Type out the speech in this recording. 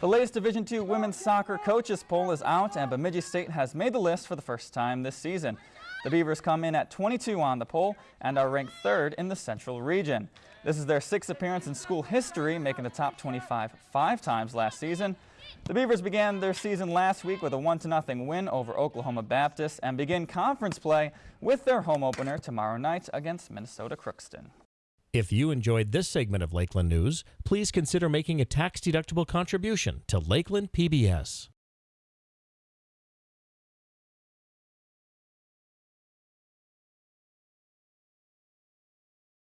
The latest Division II women's soccer coaches poll is out and Bemidji State has made the list for the first time this season. The Beavers come in at 22 on the poll and are ranked third in the Central region. This is their sixth appearance in school history, making the top 25 five times last season. The Beavers began their season last week with a 1-0 win over Oklahoma Baptist and begin conference play with their home opener tomorrow night against Minnesota Crookston. If you enjoyed this segment of Lakeland News, please consider making a tax-deductible contribution to Lakeland PBS.